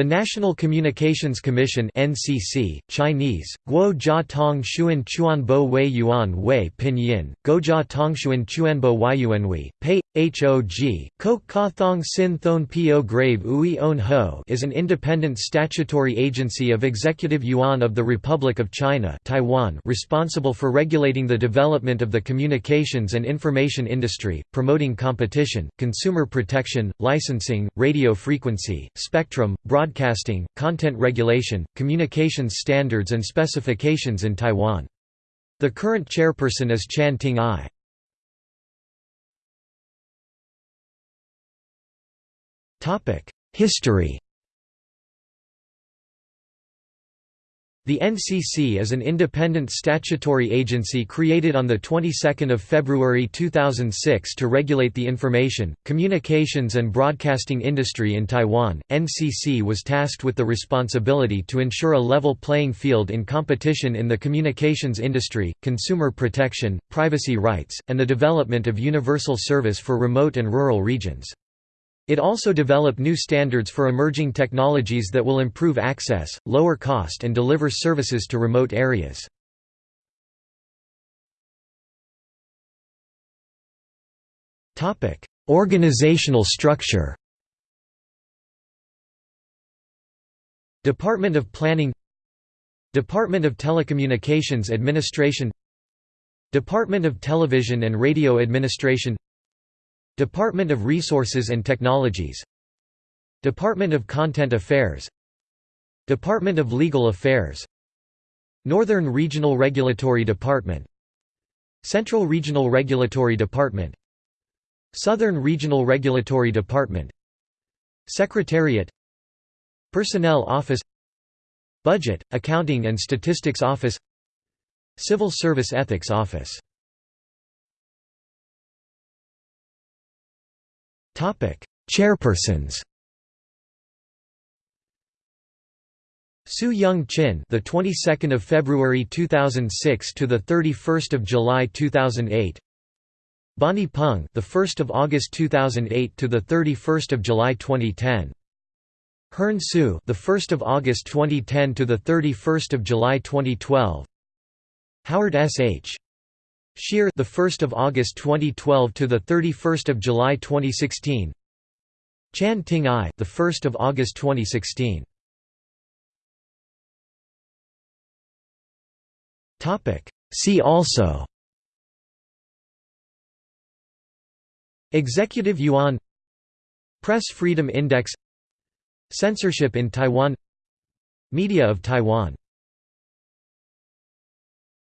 The National Communications Commission (NCC), Chinese: Guo Jia Tong Xuan Chuanbo Wei Yuan Wei Pinyin, Guojia Tongshuan Chuanbo Yuanwei, Pei HOG, Kok Ka Thong Sin Thon Po Grave Ui On Ho is an independent statutory agency of Executive Yuan of the Republic of China Taiwan responsible for regulating the development of the communications and information industry, promoting competition, consumer protection, licensing, radio frequency, spectrum, broadcasting, content regulation, communications standards and specifications in Taiwan. The current chairperson is Chan Ting-ai. History The NCC is an independent statutory agency created on the 22nd of February 2006 to regulate the information, communications and broadcasting industry in Taiwan. NCC was tasked with the responsibility to ensure a level playing field in competition in the communications industry, consumer protection, privacy rights, and the development of universal service for remote and rural regions. It also developed new standards for emerging technologies that will improve access, lower cost and deliver services to remote areas. Organizational structure Department of Planning Department of Telecommunications Administration Department of Television and Radio Administration Department of Resources and Technologies. Department of Content Affairs. Department of Legal Affairs. Northern Regional Regulatory Department. Central Regional Regulatory Department. Southern Regional Regulatory Department. Secretariat. Personnel Office. Budget, Accounting and Statistics Office. Civil Service Ethics Office Chairpersons Su Young Chin, the 22nd of February 2006 to the 31st of July 2008. Bonnie Peng, the 1st of August 2008 to the 31st of July 2010. Hearn Su, the 1st of August 2010 to the 31st of July 2012. Howard S. H. Shyr the 1st of August 2012 to the 31st of July 2016 Chan Ting Ai the 1st of August 2016 Topic. See also. Executive Yuan. Press Freedom Index. Censorship in Taiwan. Media of Taiwan